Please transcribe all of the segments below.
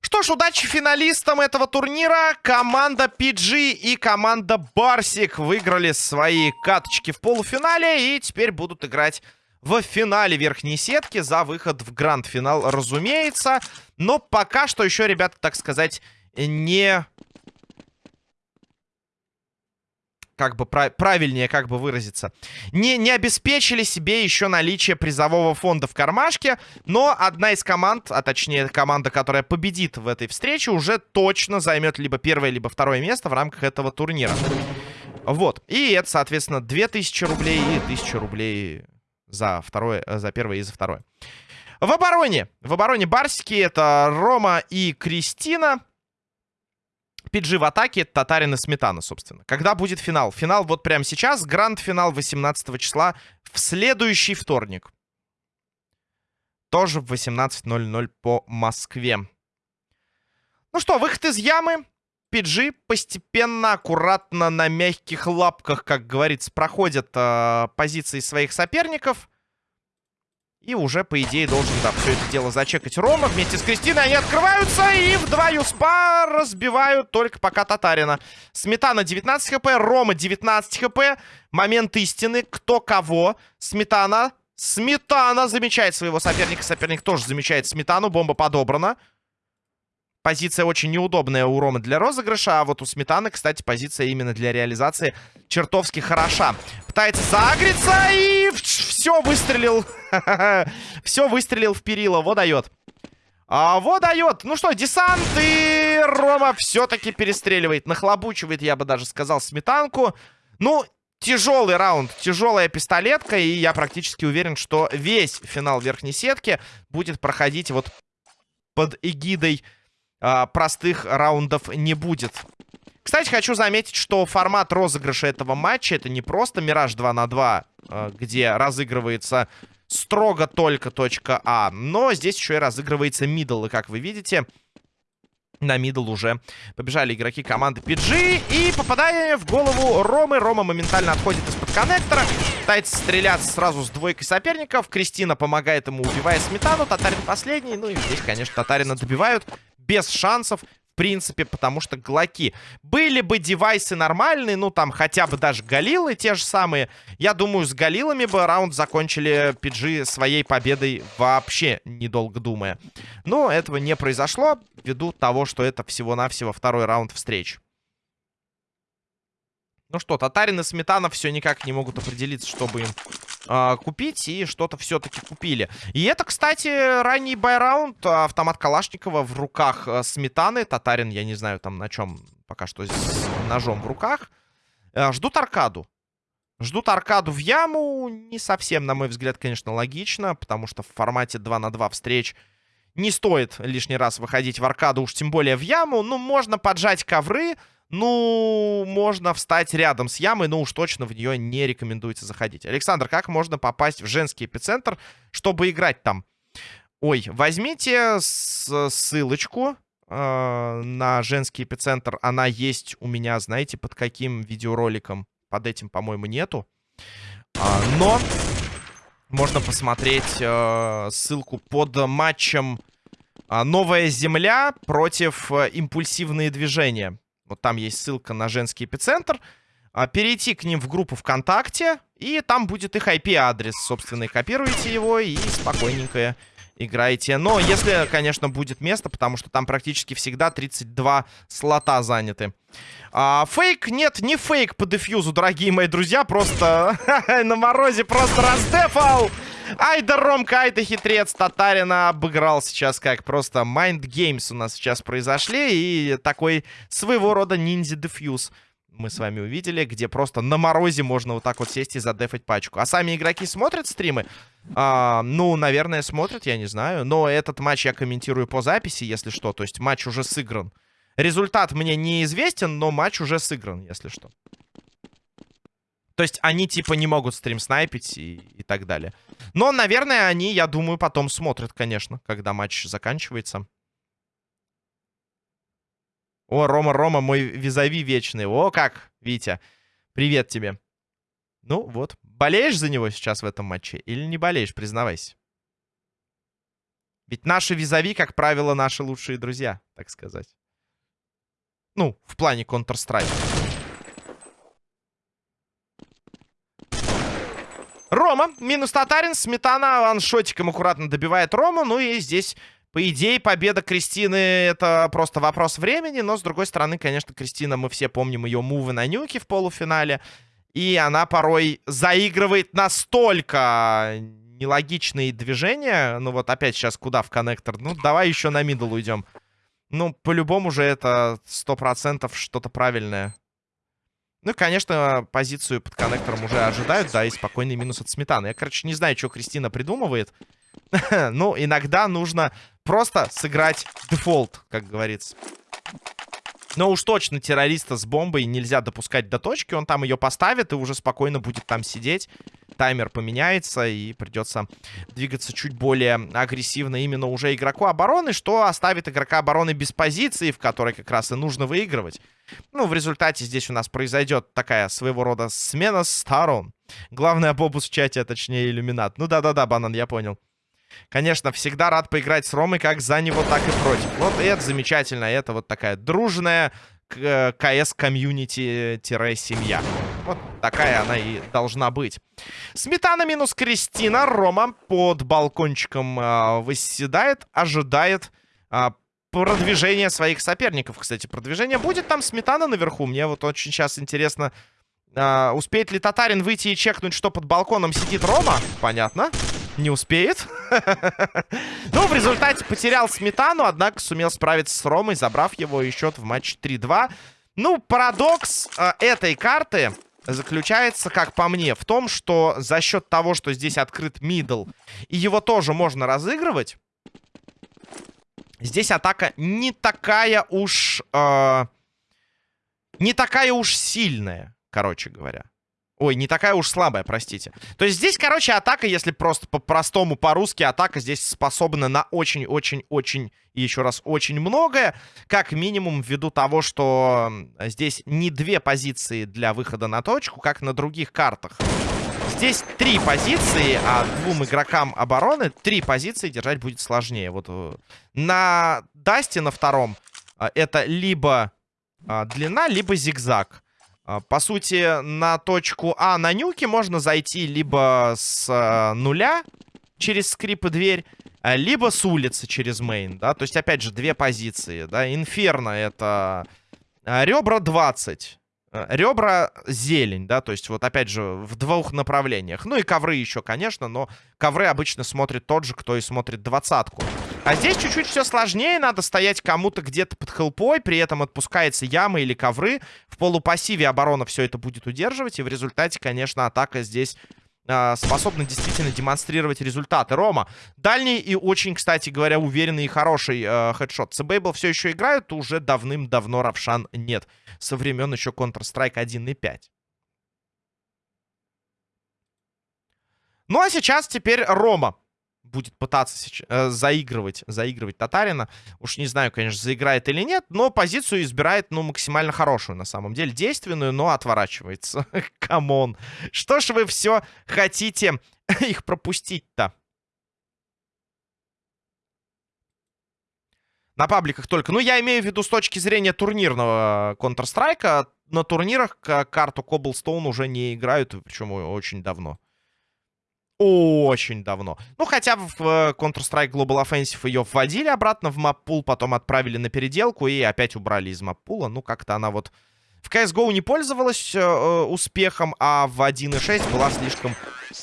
Что ж, удачи финалистам этого турнира. Команда PG и команда Барсик выиграли свои каточки в полуфинале и теперь будут играть в финале верхней сетки за выход в гранд-финал, разумеется. Но пока что еще, ребята, так сказать, не как бы прав правильнее как бы выразиться, не, не обеспечили себе еще наличие призового фонда в кармашке, но одна из команд, а точнее команда, которая победит в этой встрече, уже точно займет либо первое, либо второе место в рамках этого турнира. Вот, и это, соответственно, 2000 рублей и 1000 рублей за, второе, за первое и за второе. В обороне, в обороне Барсики это Рома и Кристина. PG в атаке, Татарин и Сметана, собственно. Когда будет финал? Финал вот прямо сейчас. Гранд-финал 18 числа в следующий вторник. Тоже в 18.00 по Москве. Ну что, выход из ямы. PG постепенно, аккуратно, на мягких лапках, как говорится, проходят э, позиции своих соперников. И уже, по идее, должен, да, все это дело зачекать Рома. Вместе с Кристиной они открываются и вдвоем спа разбивают только пока Татарина. Сметана 19 хп, Рома 19 хп. Момент истины. Кто кого? Сметана. Сметана замечает своего соперника. Соперник тоже замечает Сметану. Бомба подобрана. Позиция очень неудобная у Ромы для розыгрыша, а вот у Сметаны, кстати, позиция именно для реализации чертовски хороша. Пытается загреться и все выстрелил. все выстрелил в перила, вот дает. А, вот дает. Ну что, десант и Рома все-таки перестреливает. Нахлобучивает, я бы даже сказал, сметанку. Ну, тяжелый раунд, тяжелая пистолетка. И я практически уверен, что весь финал верхней сетки будет проходить вот под эгидой а, простых раундов не будет. Кстати, хочу заметить, что формат розыгрыша этого матча это не просто Мираж 2 на 2, а, где разыгрывается строго только точка А, но здесь еще и разыгрывается мидл. И как вы видите, на мидл уже побежали игроки команды PG. И попадая в голову Ромы, Рома моментально отходит из-под коннектора. Пытается стрелять сразу с двойкой соперников. Кристина помогает ему, убивая Сметану. Татарин последний. Ну и здесь, конечно, Татарина добивают без шансов принципе, потому что глоки. Были бы девайсы нормальные, ну, там, хотя бы даже галилы те же самые, я думаю, с галилами бы раунд закончили PG своей победой вообще, недолго думая. Но этого не произошло, ввиду того, что это всего-навсего второй раунд встреч. Ну что, Татарин и Сметана все никак не могут определиться, чтобы им э, купить. И что-то все-таки купили. И это, кстати, ранний байраунд. Автомат Калашникова в руках э, Сметаны. Татарин, я не знаю, там на чем пока что с ножом в руках. Э, ждут аркаду. Ждут аркаду в яму. Не совсем, на мой взгляд, конечно, логично. Потому что в формате 2 на 2 встреч не стоит лишний раз выходить в аркаду. Уж тем более в яму. Ну, можно поджать ковры. Ну, можно встать рядом с ямой, но уж точно в нее не рекомендуется заходить. Александр, как можно попасть в женский эпицентр, чтобы играть там? Ой, возьмите ссылочку э, на женский эпицентр. Она есть у меня, знаете, под каким видеороликом? Под этим, по-моему, нету. А, но можно посмотреть э, ссылку под матчем э, «Новая земля» против э, «Импульсивные движения». Вот там есть ссылка на женский эпицентр. А, перейти к ним в группу ВКонтакте. И там будет их IP-адрес, собственно, и копируете его и спокойненько играете. Но если, конечно, будет место, потому что там практически всегда 32 слота заняты. А, фейк? Нет, не фейк по дефьюзу, дорогие мои друзья. Просто на морозе просто раздефал. Ай да Ромка, ай да хитрец. Татарина обыграл сейчас как просто Mind Games у нас сейчас произошли. И такой своего рода ниндзя-дефьюз мы с вами увидели, где просто на морозе можно вот так вот сесть и задефать пачку. А сами игроки смотрят стримы? А, ну, наверное, смотрят, я не знаю. Но этот матч я комментирую по записи, если что. То есть матч уже сыгран. Результат мне неизвестен, но матч уже сыгран, если что. То есть они типа не могут стрим снайпить и, и так далее. Но, наверное, они, я думаю, потом смотрят, конечно, когда матч заканчивается. О, Рома, Рома, мой визави вечный. О, как, Витя. Привет тебе. Ну вот, болеешь за него сейчас в этом матче или не болеешь, признавайся. Ведь наши визави, как правило, наши лучшие друзья, так сказать. Ну, в плане Counter-Strike. Рома, минус Татарин, Сметана ваншотиком аккуратно добивает Рому. Ну и здесь, по идее, победа Кристины это просто вопрос времени. Но, с другой стороны, конечно, Кристина, мы все помним ее мувы на нюке в полуфинале. И она порой заигрывает настолько нелогичные движения. Ну вот опять сейчас куда в коннектор? Ну давай еще на мидл уйдем. Ну, по-любому же это сто процентов что-то правильное. Ну, конечно, позицию под коннектором уже ожидают, да, и спокойный минус от сметаны. Я, короче, не знаю, что Кристина придумывает. ну, иногда нужно просто сыграть дефолт, как говорится. Но уж точно террориста с бомбой нельзя допускать до точки. Он там ее поставит и уже спокойно будет там сидеть. Таймер поменяется и придется двигаться чуть более агрессивно именно уже игроку обороны, что оставит игрока обороны без позиции, в которой как раз и нужно выигрывать. Ну, в результате здесь у нас произойдет такая своего рода смена сторон. Главный обобус в чате, а точнее иллюминат. Ну да-да-да, банан, я понял. Конечно, всегда рад поиграть с Ромой как за него, так и против. Вот это замечательно. Это вот такая дружная КС-комьюнити-семья. Вот такая она и должна быть. Сметана минус Кристина. Рома под балкончиком э, выседает, ожидает э, продвижения своих соперников. Кстати, продвижение будет там Сметана наверху. Мне вот очень сейчас интересно, э, успеет ли Татарин выйти и чекнуть, что под балконом сидит Рома. Понятно. Не успеет. Ну, в результате потерял Сметану, однако сумел справиться с Ромой, забрав его и счет в матче 3-2. Ну, парадокс э, этой карты заключается, как по мне, в том, что за счет того, что здесь открыт мидл, и его тоже можно разыгрывать, здесь атака не такая уж... Э, не такая уж сильная, короче говоря. Ой, не такая уж слабая, простите. То есть здесь, короче, атака, если просто по-простому, по-русски, атака здесь способна на очень-очень-очень, и еще раз, очень многое. Как минимум, ввиду того, что здесь не две позиции для выхода на точку, как на других картах. Здесь три позиции, а двум игрокам обороны три позиции держать будет сложнее. Вот э, на Дасте на втором э, это либо э, длина, либо зигзаг. А, по сути, на точку А на нюке можно зайти либо с э, нуля через скрип и дверь, а, либо с улицы через мейн, да. То есть, опять же, две позиции, да. Инферно это а, ребра 20. Ребра зелень, да, то есть вот опять же в двух направлениях. Ну и ковры еще, конечно, но ковры обычно смотрит тот же, кто и смотрит двадцатку. А здесь чуть-чуть все сложнее, надо стоять кому-то где-то под хелпой, при этом отпускается яма или ковры. В полупассиве оборона все это будет удерживать, и в результате, конечно, атака здесь э, способна действительно демонстрировать результаты. Рома, дальний и очень, кстати говоря, уверенный и хороший э, хедшот. Цбейбл все еще играют, уже давным-давно Равшан нет. Со времен еще Counter-Strike 1.5. Ну а сейчас теперь Рома будет пытаться э, заигрывать, заигрывать Татарина. Уж не знаю, конечно, заиграет или нет, но позицию избирает, ну, максимально хорошую, на самом деле. Действенную, но отворачивается. Come on. Что ж вы все хотите их пропустить-то? На пабликах только. Ну, я имею в виду с точки зрения турнирного Counter-Strike. На турнирах карту Cobblestone уже не играют, причем очень давно очень давно. Ну, хотя в э, Counter-Strike Global Offensive ее вводили обратно в маппул, потом отправили на переделку и опять убрали из маппула. Ну, как-то она вот в CSGO не пользовалась э, э успехом, а в 1.6 была слишком...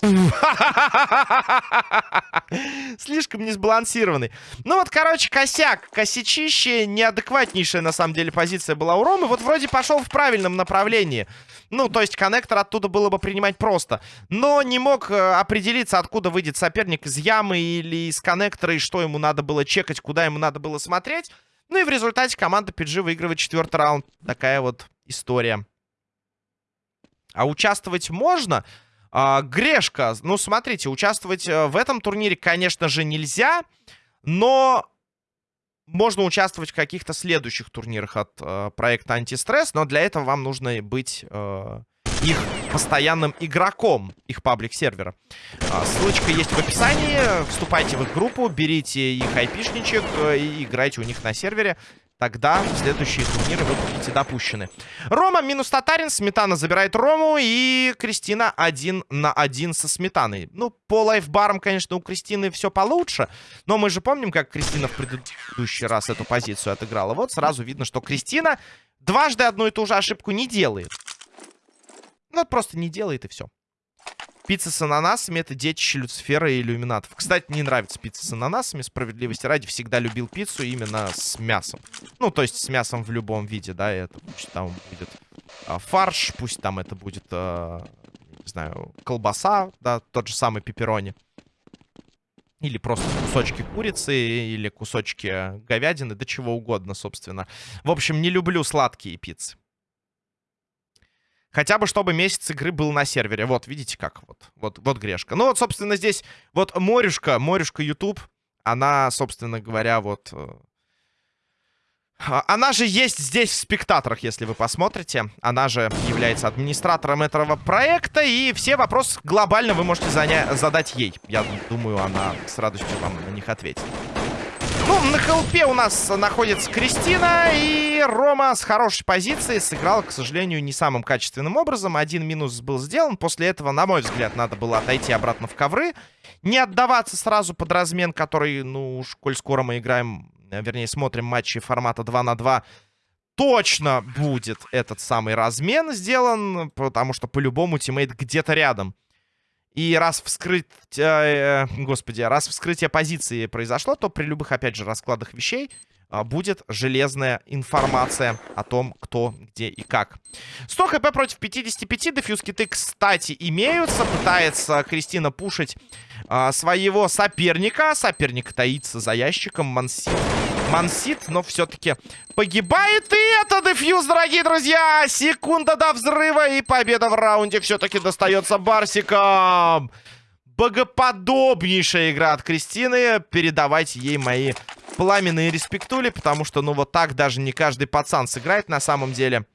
слишком несбалансированной. Ну вот, короче, косяк, косячище, неадекватнейшая на самом деле позиция была у Ромы. Вот вроде пошел в правильном направлении. Ну, то есть коннектор оттуда было бы принимать просто. Но не мог э, определиться, откуда выйдет соперник, из ямы или из коннектора, и что ему надо было чекать, куда ему надо было смотреть. Ну и в результате команда PG выигрывает четвертый раунд. Такая вот история. А участвовать можно? А, грешка. Ну, смотрите, участвовать э, в этом турнире, конечно же, нельзя. Но можно участвовать в каких-то следующих турнирах от э, проекта Антистресс. Но для этого вам нужно быть э, их постоянным игроком, их паблик-сервера. А, ссылочка есть в описании. Вступайте в их группу, берите их айпишничек э, и играйте у них на сервере. Тогда следующие турниры вы будете допущены. Рома минус Татарин. Сметана забирает Рому. И Кристина один на один со Сметаной. Ну, по лайфбарам, конечно, у Кристины все получше. Но мы же помним, как Кристина в предыдущий раз эту позицию отыграла. Вот сразу видно, что Кристина дважды одну и ту же ошибку не делает. Ну, просто не делает и все. Пицца с ананасами — это детище Люцифера и иллюминатов. Кстати, не нравится пицца с ананасами. Справедливости ради, всегда любил пиццу именно с мясом. Ну, то есть с мясом в любом виде, да. Это пусть там будет а, фарш, пусть там это будет, а, не знаю, колбаса, да, тот же самый пепперони. Или просто кусочки курицы, или кусочки говядины, да чего угодно, собственно. В общем, не люблю сладкие пиццы. Хотя бы, чтобы месяц игры был на сервере. Вот, видите как? Вот, вот, вот грешка. Ну вот, собственно, здесь вот Морюшка, Морюшка YouTube, она, собственно говоря, вот... Э, а, она же есть здесь в спектаторах, если вы посмотрите. Она же является администратором этого проекта. И все вопросы глобально вы можете задать ей. Я думаю, она с радостью вам на них ответит. Ну, на хелпе у нас находится Кристина. И Рома с хорошей позиции сыграл, к сожалению, не самым качественным образом. Один минус был сделан. После этого, на мой взгляд, надо было отойти обратно в ковры. Не отдаваться сразу под размен, который, ну уж, коль скоро мы играем, э, вернее, смотрим матчи формата 2 на 2 точно будет этот самый размен сделан, потому что по-любому тиммейт где-то рядом. И раз вскрыть... Э, господи, раз вскрытие позиции произошло, то при любых, опять же, раскладах вещей э, будет железная информация о том, кто, где и как. 100 хп против 55. Дефьюз киты, кстати, имеются. Пытается Кристина пушить э, своего соперника. Соперник таится за ящиком. Мансит Мансит, но все-таки погибает. И это дефьюз, дорогие друзья. Секунда до взрыва. И победа в раунде все-таки достается Барсикам. Богоподобнейшая игра от Кристины. Передавайте ей мои пламенные респектули. Потому что, ну, вот так даже не каждый пацан сыграет на самом деле.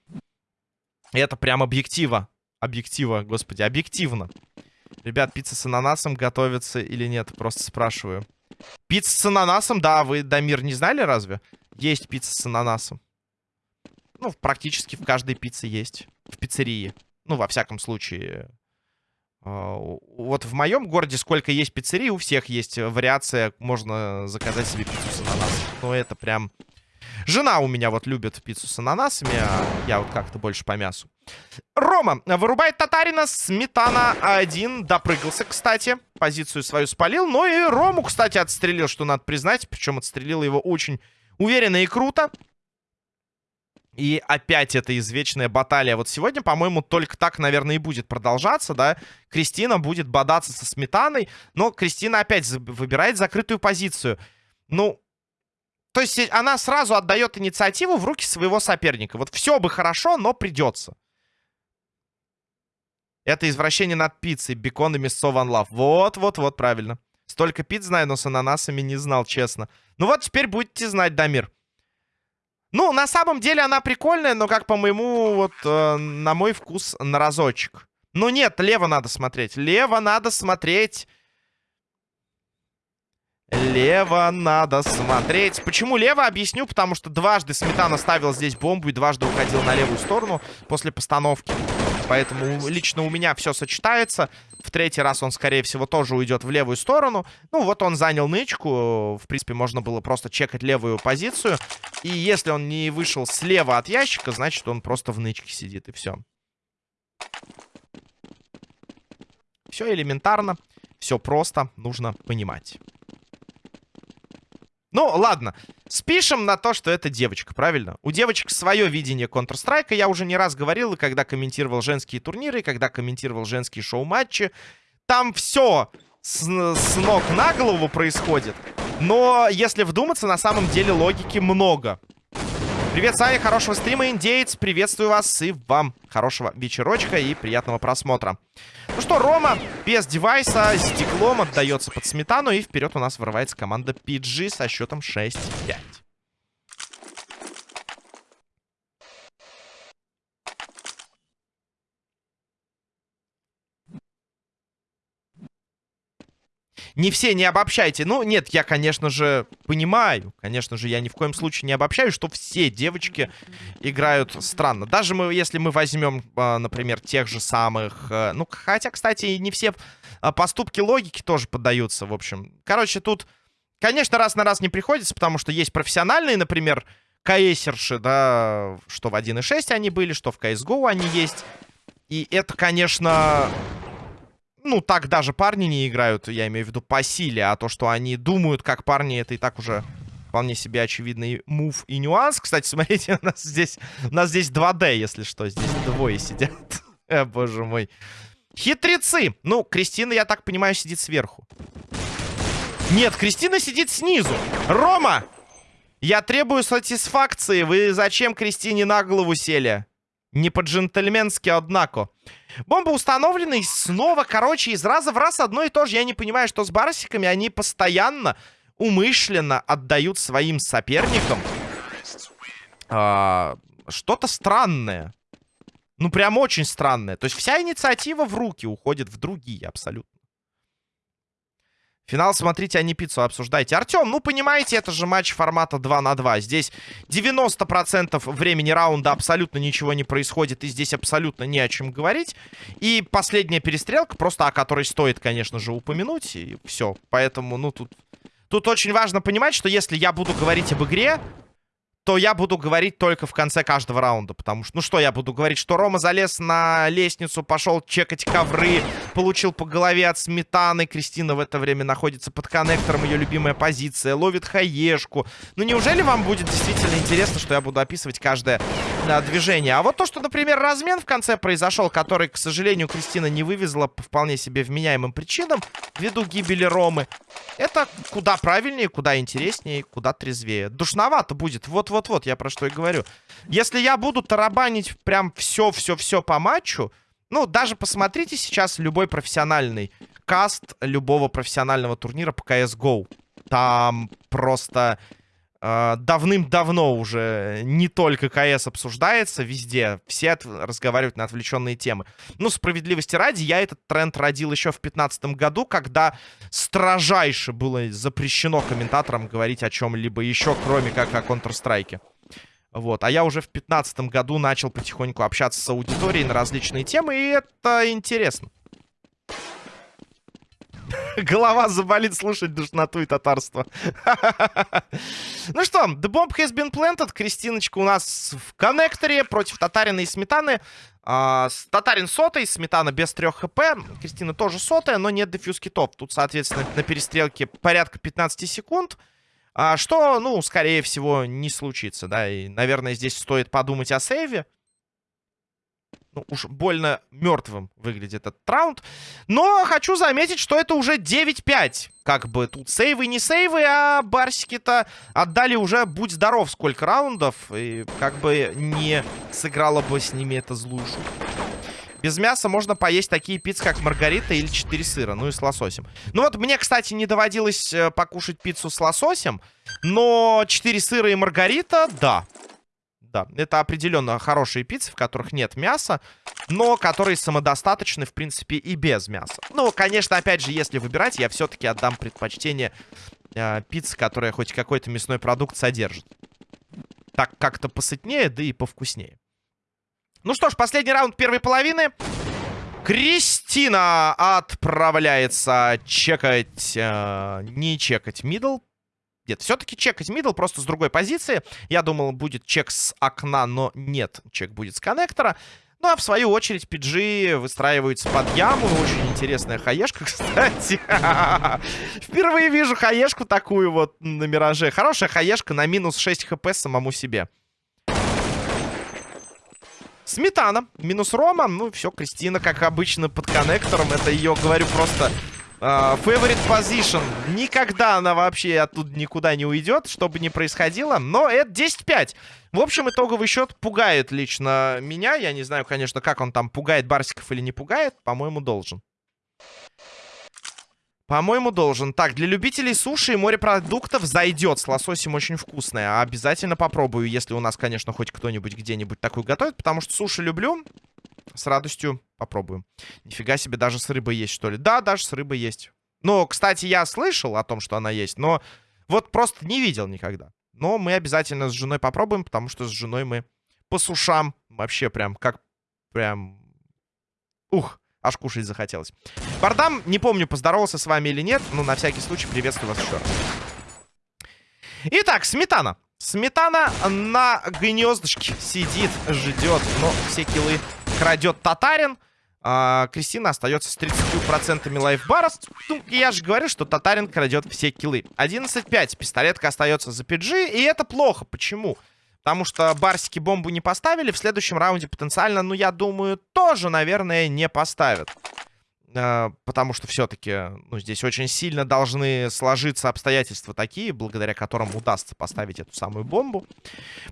Это прям объектива. Объектива, господи, объективно. Ребят, пицца с ананасом готовится или нет? Просто спрашиваю. Пицца с ананасом, да, вы, Дамир, не знали разве? Есть пицца с ананасом. Ну, практически в каждой пицце есть. В пиццерии. Ну, во всяком случае. А, вот в моем городе сколько есть пиццерий, у всех есть вариация. Можно заказать себе пиццу с ананасом. Но это прям Жена у меня вот любит пиццу с ананасами, а я вот как-то больше по мясу. Рома вырубает Татарина. Сметана один. Допрыгался, кстати. Позицию свою спалил. Но и Рому, кстати, отстрелил, что надо признать. Причем отстрелил его очень уверенно и круто. И опять эта извечная баталия. Вот сегодня, по-моему, только так, наверное, и будет продолжаться, да. Кристина будет бодаться со Сметаной. Но Кристина опять выбирает закрытую позицию. Ну, то есть она сразу отдает инициативу в руки своего соперника. Вот все бы хорошо, но придется. Это извращение над пиццей. Бекон и мясо One Love. Вот, вот, вот, правильно. Столько пиц знаю, но с ананасами не знал, честно. Ну вот, теперь будете знать, Дамир. Ну, на самом деле она прикольная, но как по моему, вот, э, на мой вкус, на разочек. Ну нет, лево надо смотреть. Лево надо смотреть. Лево надо смотреть. Почему лево? Объясню, потому что дважды Сметана ставил здесь бомбу и дважды уходил на левую сторону после постановки. Поэтому лично у меня все сочетается. В третий раз он, скорее всего, тоже уйдет в левую сторону. Ну, вот он занял нычку. В принципе, можно было просто чекать левую позицию. И если он не вышел слева от ящика, значит, он просто в нычке сидит, и все. Все элементарно, все просто, нужно понимать. Ну, ладно. Спишем на то, что это девочка, правильно? У девочек свое видение Counter-Strike. Я уже не раз говорил, когда комментировал женские турниры, когда комментировал женские шоу-матчи. Там все с, с ног на голову происходит. Но, если вдуматься, на самом деле логики много. Привет, Саня, хорошего стрима, индейец. Приветствую вас и вам хорошего вечерочка и приятного просмотра. Ну что, Рома без девайса, стеклом отдается под сметану. И вперед у нас вырывается команда PG со счетом 6-5. Не все не обобщайте. Ну, нет, я, конечно же, понимаю. Конечно же, я ни в коем случае не обобщаю, что все девочки играют странно. Даже мы, если мы возьмем, а, например, тех же самых... Э, ну, хотя, кстати, не все а, поступки логики тоже поддаются, в общем. Короче, тут, конечно, раз на раз не приходится, потому что есть профессиональные, например, КСерши, да, что в 1.6 они были, что в CSGO они есть. И это, конечно, ну, так даже парни не играют, я имею в виду по силе, а то, что они думают, как парни, это и так уже вполне себе очевидный мув и нюанс. Кстати, смотрите, у нас здесь, у нас здесь 2D, если что, здесь двое сидят. э, боже мой. Хитрецы! Ну, Кристина, я так понимаю, сидит сверху. Нет, Кристина сидит снизу. Рома! Я требую сатисфакции. Вы зачем Кристине на голову сели? Не по-джентльменски, однако. Бомба установлена и снова, короче, из раза в раз одно и то же. Я не понимаю, что с барсиками они постоянно, умышленно отдают своим соперникам а, что-то странное. Ну, прям очень странное. То есть вся инициатива в руки уходит в другие абсолютно. Финал смотрите, а не пиццу обсуждайте. Артем, ну понимаете, это же матч формата 2 на 2. Здесь 90% времени раунда абсолютно ничего не происходит. И здесь абсолютно не о чем говорить. И последняя перестрелка, просто о которой стоит, конечно же, упомянуть. И все. Поэтому, ну, тут... Тут очень важно понимать, что если я буду говорить об игре, то я буду говорить только в конце каждого раунда. Потому что, ну что я буду говорить? Что Рома залез на лестницу, пошел чекать ковры, получил по голове от сметаны. Кристина в это время находится под коннектором, ее любимая позиция, ловит хаешку. Ну неужели вам будет действительно интересно, что я буду описывать каждое да, движение? А вот то, что, например, размен в конце произошел, который, к сожалению, Кристина не вывезла по вполне себе вменяемым причинам, ввиду гибели Ромы, это куда правильнее, куда интереснее, куда трезвее. Душновато будет. Вот вот-вот, я про что и говорю. Если я буду тарабанить прям все-все-все по матчу, ну, даже посмотрите сейчас любой профессиональный каст любого профессионального турнира по CSGO. Там просто давным-давно уже не только КС обсуждается везде. Все разговаривают на отвлеченные темы. Ну, справедливости ради, я этот тренд родил еще в 2015 году, когда строжайше было запрещено комментаторам говорить о чем-либо еще, кроме как о Counter-Strike. Вот. А я уже в 2015 году начал потихоньку общаться с аудиторией на различные темы, и это интересно. Голова заболит слушать душноту и татарство. ну что, The Bomb has been planted. Кристиночка у нас в коннекторе против Татарина и Сметаны. А, Татарин сотый, Сметана без 3 хп. Кристина тоже сотая, но нет дефьюз китов. Тут, соответственно, на перестрелке порядка 15 секунд. А, что, ну, скорее всего, не случится, да. И, наверное, здесь стоит подумать о сейве ну, уж больно мертвым выглядит этот раунд. Но хочу заметить, что это уже 9-5. Как бы тут сейвы не сейвы, а барсики-то отдали уже будь здоров сколько раундов. И как бы не сыграла бы с ними это злую шутку. Без мяса можно поесть такие пиццы, как маргарита или 4 сыра, ну и с лососем. Ну вот мне, кстати, не доводилось э, покушать пиццу с лососем, но 4 сыра и маргарита, да, да. Это определенно хорошие пиццы, в которых нет мяса, но которые самодостаточны, в принципе, и без мяса. Ну, конечно, опять же, если выбирать, я все-таки отдам предпочтение э, пицце, которая хоть какой-то мясной продукт содержит. Так как-то посытнее, да и повкуснее. Ну что ж, последний раунд первой половины. Кристина отправляется чекать, э, не чекать мидл, нет, все-таки чекать мидл просто с другой позиции. Я думал, будет чек с окна, но нет, чек будет с коннектора. Ну, а в свою очередь PG выстраиваются под яму. Очень интересная хаешка, кстати. Впервые вижу хаешку такую вот на Мираже. Хорошая хаешка на минус 6 хп самому себе. Сметана. Минус Рома. Ну, все, Кристина, как обычно, под коннектором. Это ее, говорю, просто Uh, favorite position. Никогда она вообще оттуда никуда не уйдет, что бы ни происходило. Но это 10-5. В общем, итоговый счет пугает лично меня. Я не знаю, конечно, как он там пугает Барсиков или не пугает. По-моему, должен. По-моему, должен. Так, для любителей суши и морепродуктов зайдет. С лососем очень вкусное. Обязательно попробую, если у нас, конечно, хоть кто-нибудь где-нибудь такой готовит. Потому что суши люблю. С радостью попробуем. Нифига себе, даже с рыбой есть, что ли? Да, даже с рыбой есть. Ну, кстати, я слышал о том, что она есть, но вот просто не видел никогда. Но мы обязательно с женой попробуем, потому что с женой мы по сушам вообще прям как прям... Ух, аж кушать захотелось. Бардам, не помню, поздоровался с вами или нет, но на всякий случай приветствую вас еще раз. Итак, сметана. Сметана на гнездышке сидит, ждет, но все килы крадет Татарин. А, Кристина остается с 30% лайфбара. Ну, я же говорю, что Татарин крадет все киллы. 11-5. Пистолетка остается за PG. И это плохо. Почему? Потому что барсики бомбу не поставили. В следующем раунде потенциально, ну, я думаю, тоже, наверное, не поставят. Э, потому что все-таки ну, здесь очень сильно должны сложиться обстоятельства такие, благодаря которым удастся поставить эту самую бомбу.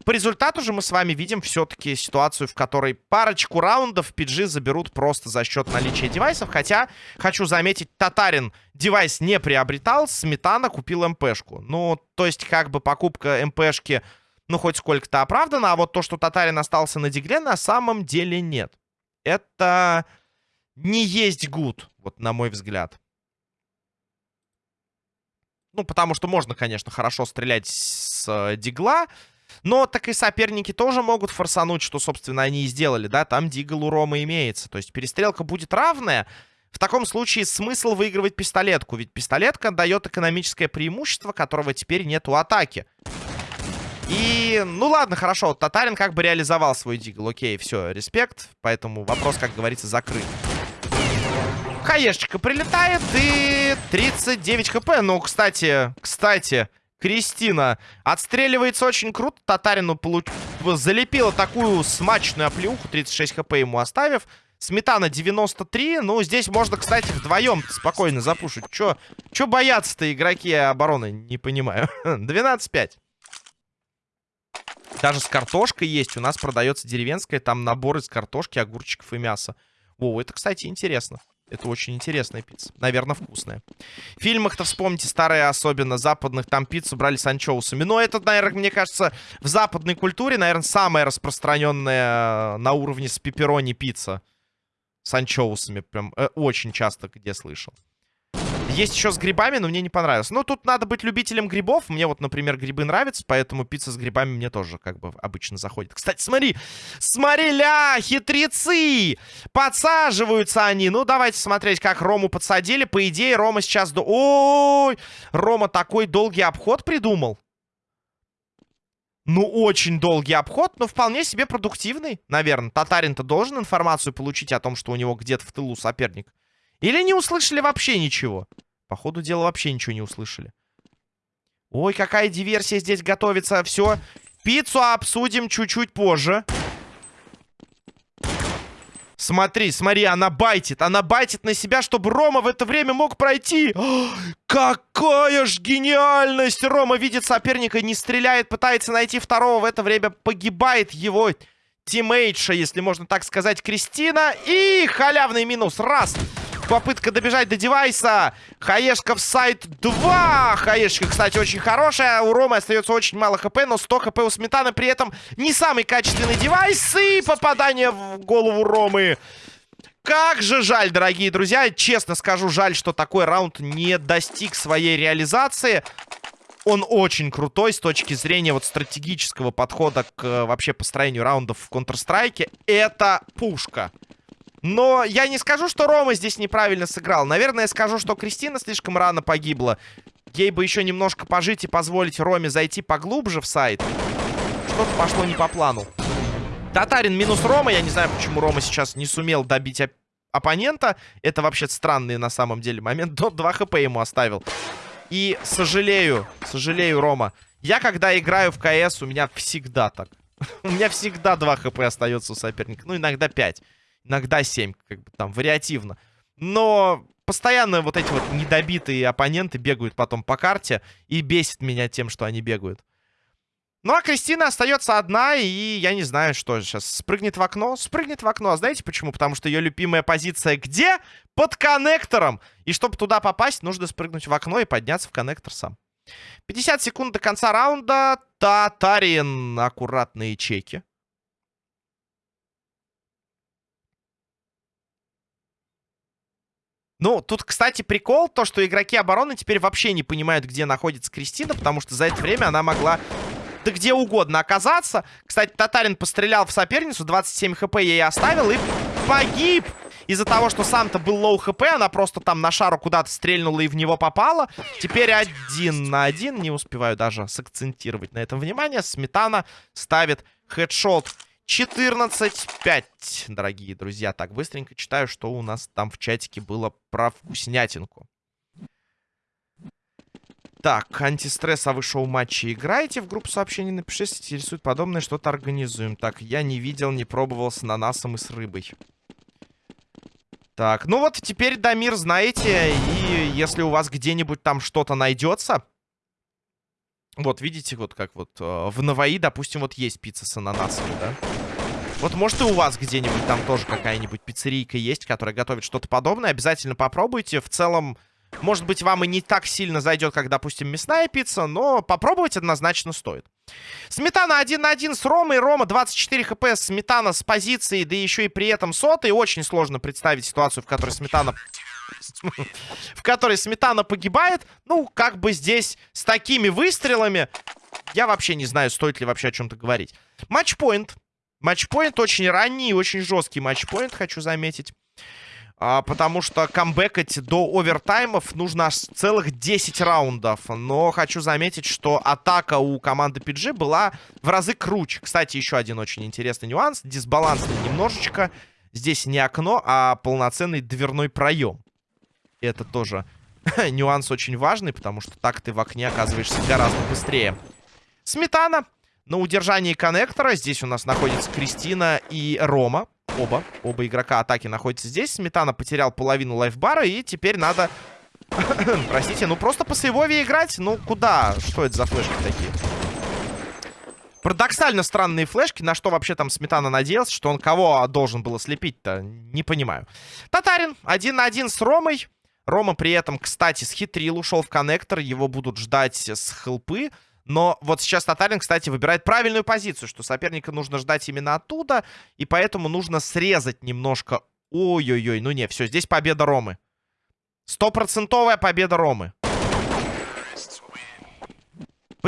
По результату же мы с вами видим все-таки ситуацию, в которой парочку раундов PG заберут просто за счет наличия девайсов. Хотя, хочу заметить, Татарин девайс не приобретал, Сметана купил МПшку. Ну, то есть, как бы покупка МПшки, ну, хоть сколько-то оправдана, а вот то, что Татарин остался на дигле, на самом деле нет. Это не есть гуд, вот на мой взгляд. Ну, потому что можно, конечно, хорошо стрелять с э, дигла, но так и соперники тоже могут форсануть, что, собственно, они и сделали, да, там дигл у Рома имеется. То есть перестрелка будет равная. В таком случае смысл выигрывать пистолетку, ведь пистолетка дает экономическое преимущество, которого теперь нет у атаки. И, ну ладно, хорошо, Татарин как бы реализовал свой дигл, окей, все, респект, поэтому вопрос, как говорится, закрыт. Хаешечка прилетает и 39 хп. Ну, кстати, кстати, Кристина отстреливается очень круто. Татарину получ... залепила такую смачную оплеуху, 36 хп ему оставив. Сметана 93. Ну, здесь можно, кстати, вдвоем спокойно запушить. Чё, чё боятся-то игроки обороны? Не понимаю. 12-5. Даже с картошкой есть. У нас продается деревенская. Там набор из картошки, огурчиков и мяса. О, это, кстати, интересно. Это очень интересная пицца. Наверное, вкусная. В фильмах-то вспомните старые, особенно западных, там пиццу брали с анчоусами. Но это, наверное, мне кажется, в западной культуре, наверное, самая распространенная э, на уровне с пепперони пицца. С анчоусами. Прям э, очень часто где слышал. Есть еще с грибами, но мне не понравилось. Ну, тут надо быть любителем грибов. Мне вот, например, грибы нравятся, поэтому пицца с грибами мне тоже как бы обычно заходит. Кстати, смотри, смотри, ля, хитрецы! Подсаживаются они. Ну, давайте смотреть, как Рому подсадили. По идее, Рома сейчас... До... Ой, Рома такой долгий обход придумал. Ну, очень долгий обход, но вполне себе продуктивный, наверное. Татарин-то должен информацию получить о том, что у него где-то в тылу соперник. Или не услышали вообще ничего? По ходу дела вообще ничего не услышали. Ой, какая диверсия здесь готовится. Все, пиццу обсудим чуть-чуть позже. Смотри, смотри, она байтит. Она байтит на себя, чтобы Рома в это время мог пройти. О, какая ж гениальность! Рома видит соперника, не стреляет, пытается найти второго. В это время погибает его тиммейтша, если можно так сказать, Кристина. И халявный минус. Раз. Попытка добежать до девайса. Хаешка в сайт 2. Хаешка, кстати, очень хорошая. У Ромы остается очень мало хп, но 100 хп у Сметаны. При этом не самый качественный девайс. И попадание в голову Ромы. Как же жаль, дорогие друзья. Честно скажу, жаль, что такой раунд не достиг своей реализации. Он очень крутой с точки зрения вот стратегического подхода к э, вообще построению раундов в Counter-Strike. Это пушка. Но я не скажу, что Рома здесь неправильно сыграл. Наверное, я скажу, что Кристина слишком рано погибла. Ей бы еще немножко пожить и позволить Роме зайти поглубже в сайт. Что-то пошло не по плану. Татарин минус Рома. Я не знаю, почему Рома сейчас не сумел добить оп оппонента. Это вообще странный на самом деле момент. До 2 хп ему оставил. И сожалею, сожалею, Рома. Я когда играю в КС, у меня всегда так. у меня всегда 2 хп остается у соперника. Ну, иногда 5. Иногда 7, как бы там, вариативно. Но постоянно вот эти вот недобитые оппоненты бегают потом по карте и бесит меня тем, что они бегают. Ну, а Кристина остается одна, и я не знаю, что сейчас. Спрыгнет в окно? Спрыгнет в окно. А знаете почему? Потому что ее любимая позиция где? Под коннектором. И чтобы туда попасть, нужно спрыгнуть в окно и подняться в коннектор сам. 50 секунд до конца раунда. Татарин. Аккуратные чеки. Ну, тут, кстати, прикол, то, что игроки обороны теперь вообще не понимают, где находится Кристина, потому что за это время она могла да где угодно оказаться. Кстати, Татарин пострелял в соперницу, 27 HP ей оставил и погиб. Из-за того, что сам-то был low HP, она просто там на шару куда-то стрельнула и в него попала. Теперь один на один. Не успеваю даже сакцентировать на этом внимание. Сметана ставит хедшот. 14-5, дорогие друзья. Так, быстренько читаю, что у нас там в чатике было про вкуснятинку. Так, антистресс, а вы шоу-матчи играете? В группу сообщений напишите, интересует подобное, что-то организуем. Так, я не видел, не пробовал с ананасом и с рыбой. Так, ну вот теперь, Дамир, знаете, и если у вас где-нибудь там что-то найдется... Вот, видите, вот как вот э, в Наваи, допустим, вот есть пицца с ананасами, да? Вот может и у вас где-нибудь там тоже какая-нибудь пиццерийка есть, которая готовит что-то подобное. Обязательно попробуйте. В целом, может быть, вам и не так сильно зайдет, как, допустим, мясная пицца, но попробовать однозначно стоит. Сметана 1 на 1 с Ромой. Рома 24 хп. Сметана с позиции, да еще и при этом сотый. Очень сложно представить ситуацию, в которой Сметана... в которой Сметана погибает. Ну, как бы здесь с такими выстрелами... Я вообще не знаю, стоит ли вообще о чем-то говорить. Матчпоинт. Матчпоинт очень ранний, очень жесткий матчпоинт, хочу заметить. А, потому что камбэкать до овертаймов нужно аж целых 10 раундов. Но хочу заметить, что атака у команды PG была в разы круче. Кстати, еще один очень интересный нюанс. Дисбалансный немножечко. Здесь не окно, а полноценный дверной проем. Это тоже нюанс очень важный, потому что так ты в окне оказываешься гораздо быстрее. Сметана на удержании коннектора. Здесь у нас находится Кристина и Рома. Оба. Оба игрока атаки находятся здесь. Сметана потерял половину лайфбара. И теперь надо... Простите, ну просто по сейвове играть? Ну куда? Что это за флешки такие? Парадоксально странные флешки. На что вообще там Сметана надеялся? Что он кого должен был ослепить-то? Не понимаю. Татарин один на один с Ромой. Рома при этом, кстати, схитрил. Ушел в коннектор. Его будут ждать с хелпы. Но вот сейчас Татарин, кстати, выбирает правильную позицию, что соперника нужно ждать именно оттуда, и поэтому нужно срезать немножко. Ой-ой-ой, ну не, все, здесь победа Ромы. Стопроцентовая победа Ромы.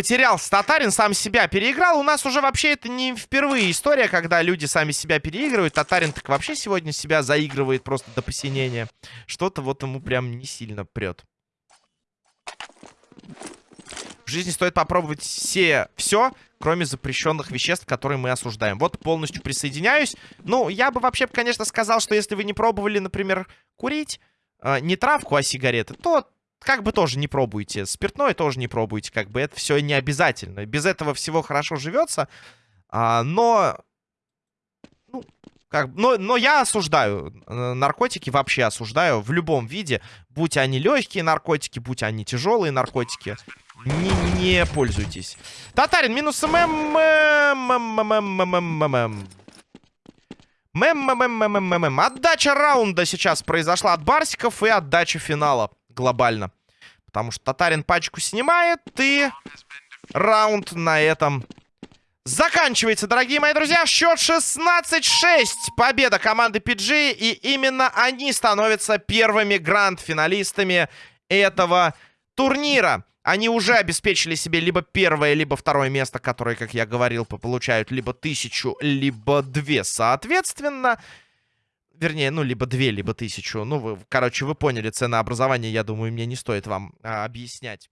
Потерялся Татарин, сам себя переиграл. У нас уже вообще это не впервые история, когда люди сами себя переигрывают. Татарин так вообще сегодня себя заигрывает просто до посинения. Что-то вот ему прям не сильно прет. В жизни стоит попробовать все, все, кроме запрещенных веществ, которые мы осуждаем. Вот полностью присоединяюсь. Ну, я бы вообще, конечно, сказал, что если вы не пробовали, например, курить, э, не травку, а сигареты, то как бы тоже не пробуйте. Спиртное тоже не пробуйте, как бы это все не обязательно. Без этого всего хорошо живется. А, но... Ну, как, но, но я осуждаю э, наркотики, вообще осуждаю в любом виде. Будь они легкие наркотики, будь они тяжелые наркотики не, не пользуйтесь. Татарин, минус ММ. Мэм, Отдача раунда сейчас произошла от Барсиков и отдача финала глобально. Потому что Татарин пачку снимает и раунд на этом заканчивается, дорогие мои друзья. Счет 16-6. Победа команды PG. И именно они становятся первыми гранд-финалистами этого турнира они уже обеспечили себе либо первое, либо второе место, которые, как я говорил, получают либо тысячу, либо две соответственно. Вернее, ну, либо две, либо тысячу. Ну, вы, короче, вы поняли ценообразование, я думаю, мне не стоит вам а, объяснять.